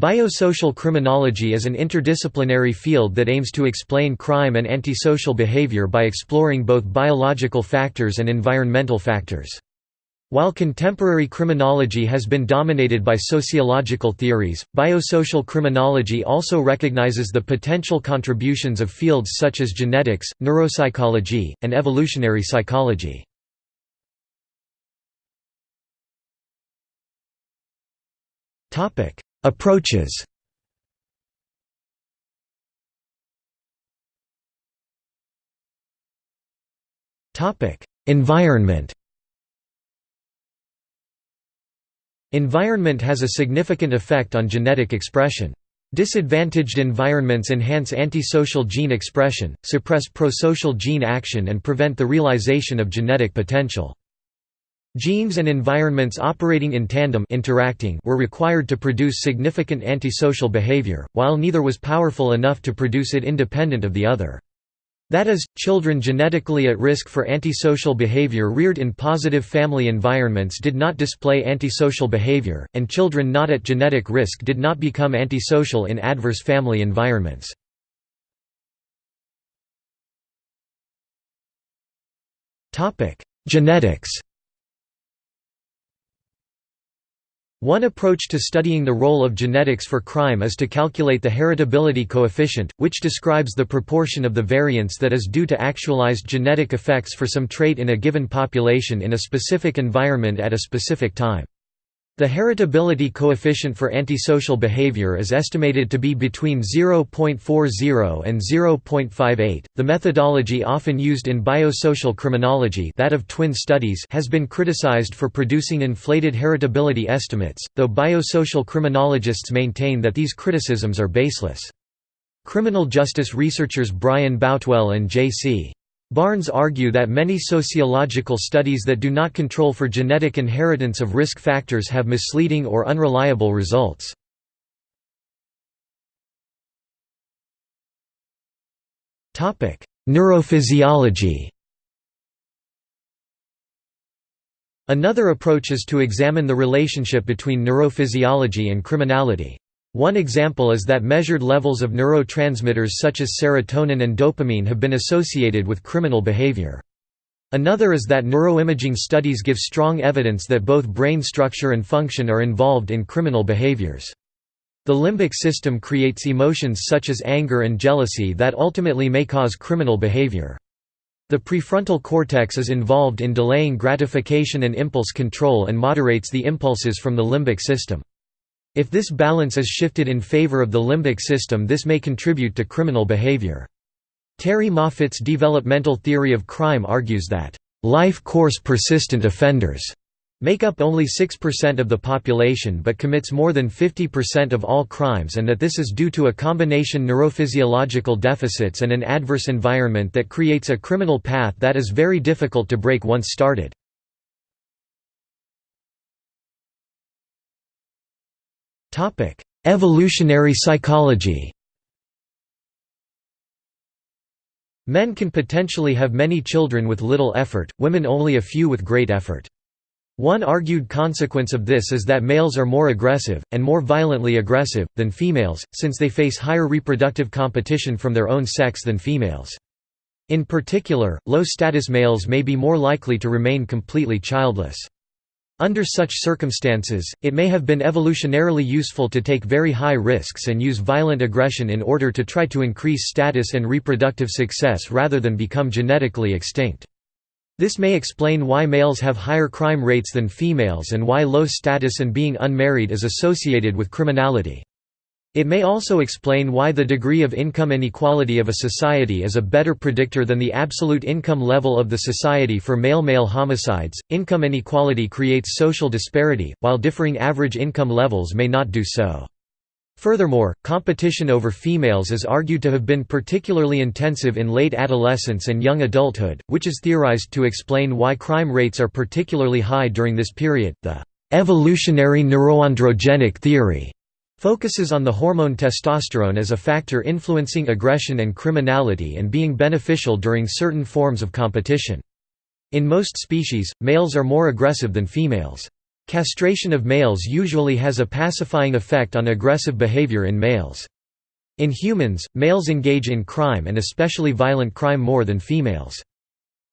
Biosocial criminology is an interdisciplinary field that aims to explain crime and antisocial behavior by exploring both biological factors and environmental factors. While contemporary criminology has been dominated by sociological theories, biosocial criminology also recognizes the potential contributions of fields such as genetics, neuropsychology, and evolutionary psychology. Approaches Environment Environment has a significant effect on genetic expression. Disadvantaged environments enhance antisocial gene expression, suppress prosocial gene action and prevent the realization of genetic potential. Genes and environments operating in tandem interacting were required to produce significant antisocial behavior, while neither was powerful enough to produce it independent of the other. That is, children genetically at risk for antisocial behavior reared in positive family environments did not display antisocial behavior, and children not at genetic risk did not become antisocial in adverse family environments. Genetics One approach to studying the role of genetics for crime is to calculate the heritability coefficient, which describes the proportion of the variance that is due to actualized genetic effects for some trait in a given population in a specific environment at a specific time. The heritability coefficient for antisocial behavior is estimated to be between 0.40 and 0.58. The methodology often used in biosocial criminology, that of twin studies, has been criticized for producing inflated heritability estimates, though biosocial criminologists maintain that these criticisms are baseless. Criminal justice researchers Brian Boutwell and J.C. Barnes argue that many sociological studies that do not control for genetic inheritance of risk factors have misleading or unreliable results. Neurophysiology Another approach is to examine the relationship between neurophysiology and criminality. One example is that measured levels of neurotransmitters such as serotonin and dopamine have been associated with criminal behavior. Another is that neuroimaging studies give strong evidence that both brain structure and function are involved in criminal behaviors. The limbic system creates emotions such as anger and jealousy that ultimately may cause criminal behavior. The prefrontal cortex is involved in delaying gratification and impulse control and moderates the impulses from the limbic system. If this balance is shifted in favor of the limbic system this may contribute to criminal behavior. Terrie Moffitt's developmental theory of crime argues that, "...life course persistent offenders." make up only 6% of the population but commits more than 50% of all crimes and that this is due to a combination neurophysiological deficits and an adverse environment that creates a criminal path that is very difficult to break once started. Topic: Evolutionary psychology. Men can potentially have many children with little effort, women only a few with great effort. One argued consequence of this is that males are more aggressive, and more violently aggressive, than females, since they face higher reproductive competition from their own sex than females. In particular, low-status males may be more likely to remain completely childless. Under such circumstances, it may have been evolutionarily useful to take very high risks and use violent aggression in order to try to increase status and reproductive success rather than become genetically extinct. This may explain why males have higher crime rates than females and why low status and being unmarried is associated with criminality. It may also explain why the degree of income inequality of a society is a better predictor than the absolute income level of the society for male-male homicides. Income inequality creates social disparity, while differing average income levels may not do so. Furthermore, competition over females is argued to have been particularly intensive in late adolescence and young adulthood, which is theorized to explain why crime rates are particularly high during this period. The evolutionary neuroandrogenic theory focuses on the hormone testosterone as a factor influencing aggression and criminality and being beneficial during certain forms of competition. In most species, males are more aggressive than females. Castration of males usually has a pacifying effect on aggressive behavior in males. In humans, males engage in crime and especially violent crime more than females.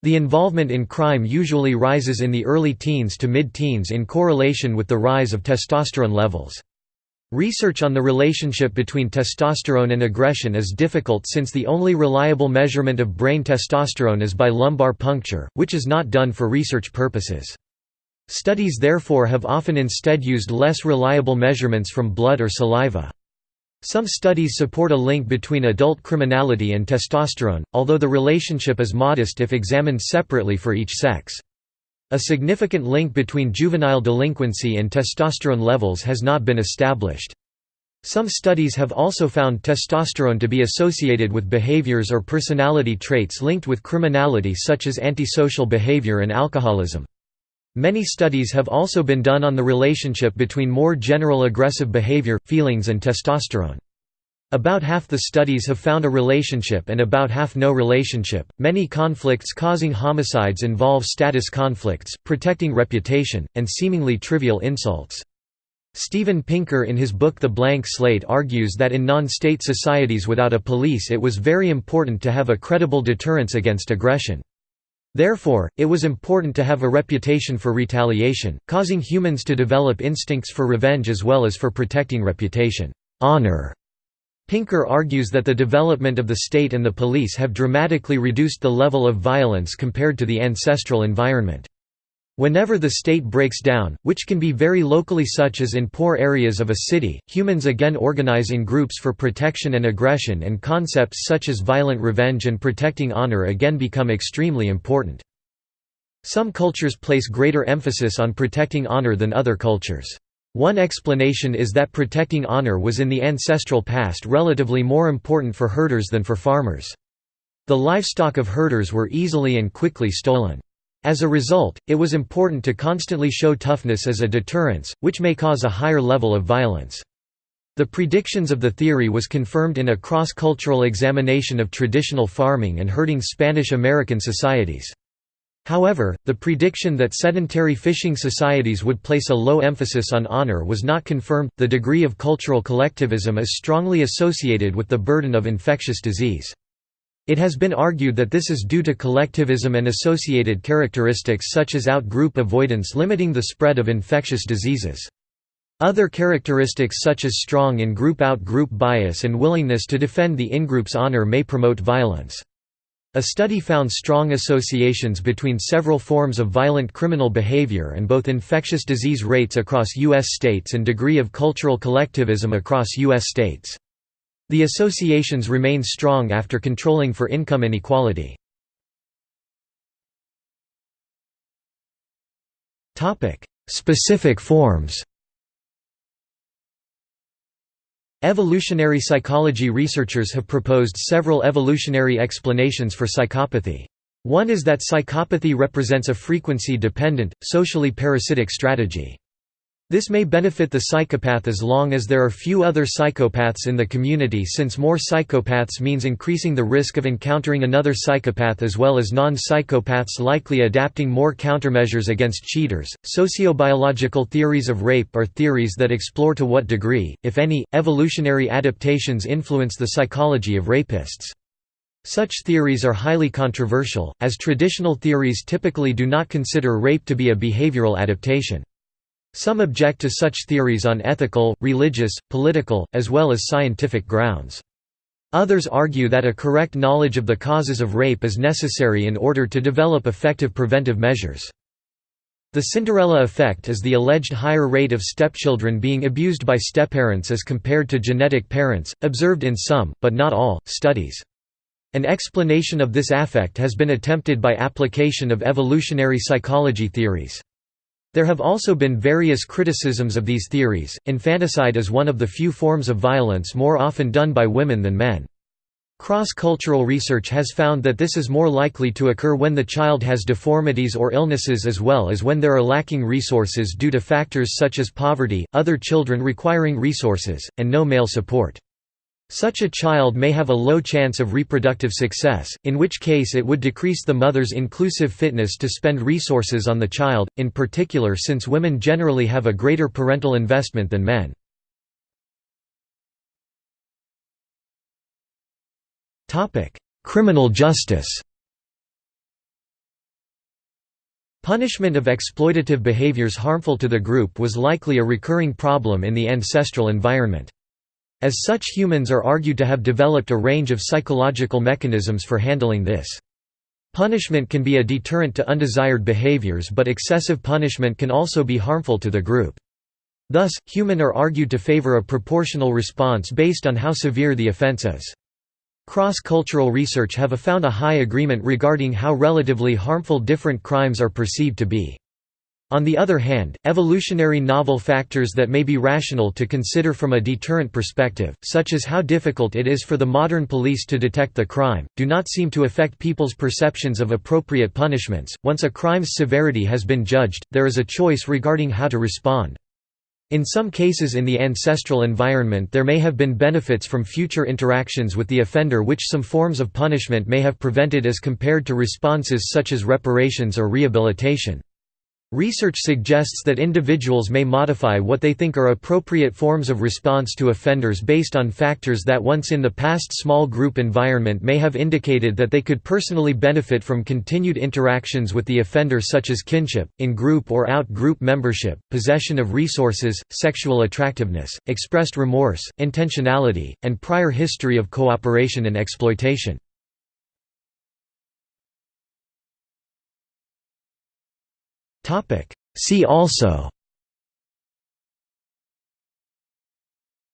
The involvement in crime usually rises in the early teens to mid-teens in correlation with the rise of testosterone levels. Research on the relationship between testosterone and aggression is difficult since the only reliable measurement of brain testosterone is by lumbar puncture, which is not done for research purposes. Studies therefore have often instead used less reliable measurements from blood or saliva. Some studies support a link between adult criminality and testosterone, although the relationship is modest if examined separately for each sex. A significant link between juvenile delinquency and testosterone levels has not been established. Some studies have also found testosterone to be associated with behaviors or personality traits linked with criminality such as antisocial behavior and alcoholism. Many studies have also been done on the relationship between more general aggressive behavior, feelings and testosterone. About half the studies have found a relationship and about half no relationship. Many conflicts causing homicides involve status conflicts, protecting reputation, and seemingly trivial insults. Steven Pinker in his book The Blank Slate argues that in non-state societies without a police it was very important to have a credible deterrence against aggression. Therefore, it was important to have a reputation for retaliation, causing humans to develop instincts for revenge as well as for protecting reputation. Honor. Pinker argues that the development of the state and the police have dramatically reduced the level of violence compared to the ancestral environment. Whenever the state breaks down, which can be very locally such as in poor areas of a city, humans again organize in groups for protection and aggression and concepts such as violent revenge and protecting honor again become extremely important. Some cultures place greater emphasis on protecting honor than other cultures. One explanation is that protecting honor was in the ancestral past relatively more important for herders than for farmers. The livestock of herders were easily and quickly stolen. As a result, it was important to constantly show toughness as a deterrence, which may cause a higher level of violence. The predictions of the theory was confirmed in a cross-cultural examination of traditional farming and herding Spanish-American societies. However, the prediction that sedentary fishing societies would place a low emphasis on honor was not confirmed. The degree of cultural collectivism is strongly associated with the burden of infectious disease. It has been argued that this is due to collectivism and associated characteristics such as out-group avoidance limiting the spread of infectious diseases. Other characteristics such as strong in-group out-group bias and willingness to defend the in-group's honor may promote violence. A study found strong associations between several forms of violent criminal behavior and both infectious disease rates across U.S. states and degree of cultural collectivism across U.S. states. The associations remain strong after controlling for income inequality. Specific forms Evolutionary psychology researchers have proposed several evolutionary explanations for psychopathy. One is that psychopathy represents a frequency-dependent, socially parasitic strategy. This may benefit the psychopath as long as there are few other psychopaths in the community since more psychopaths means increasing the risk of encountering another psychopath as well as non-psychopaths likely adapting more countermeasures against cheaters. Sociobiological theories of rape are theories that explore to what degree, if any, evolutionary adaptations influence the psychology of rapists. Such theories are highly controversial, as traditional theories typically do not consider rape to be a behavioral adaptation. Some object to such theories on ethical, religious, political, as well as scientific grounds. Others argue that a correct knowledge of the causes of rape is necessary in order to develop effective preventive measures. The Cinderella effect is the alleged higher rate of stepchildren being abused by stepparents as compared to genetic parents, observed in some, but not all, studies. An explanation of this affect has been attempted by application of evolutionary psychology theories. There have also been various criticisms of these theories. Infanticide is one of the few forms of violence more often done by women than men. Cross-cultural research has found that this is more likely to occur when the child has deformities or illnesses as well as when there are lacking resources due to factors such as poverty, other children requiring resources, and no male support. Such a child may have a low chance of reproductive success, in which case it would decrease the mother's inclusive fitness to spend resources on the child, in particular since women generally have a greater parental investment than men. Criminal justice Punishment of exploitative behaviors harmful to the group was likely a recurring problem in the ancestral environment. As such humans are argued to have developed a range of psychological mechanisms for handling this. Punishment can be a deterrent to undesired behaviors but excessive punishment can also be harmful to the group. Thus, human are argued to favor a proportional response based on how severe the offense is. Cross-cultural research have found a high agreement regarding how relatively harmful different crimes are perceived to be. On the other hand, evolutionary novel factors that may be rational to consider from a deterrent perspective, such as how difficult it is for the modern police to detect the crime, do not seem to affect people's perceptions of appropriate punishments. Once a crime's severity has been judged, there is a choice regarding how to respond. In some cases in the ancestral environment there may have been benefits from future interactions with the offender which some forms of punishment may have prevented as compared to responses such as reparations or rehabilitation. Research suggests that individuals may modify what they think are appropriate forms of response to offenders based on factors that once in the past small group environment may have indicated that they could personally benefit from continued interactions with the offender such as kinship, in-group or out-group membership, possession of resources, sexual attractiveness, expressed remorse, intentionality, and prior history of cooperation and exploitation. See also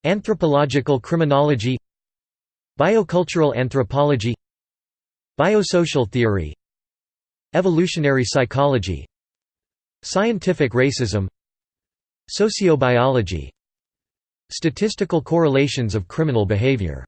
Anthropological criminology Biocultural anthropology Biosocial theory Evolutionary psychology Scientific racism Sociobiology Statistical correlations of criminal behavior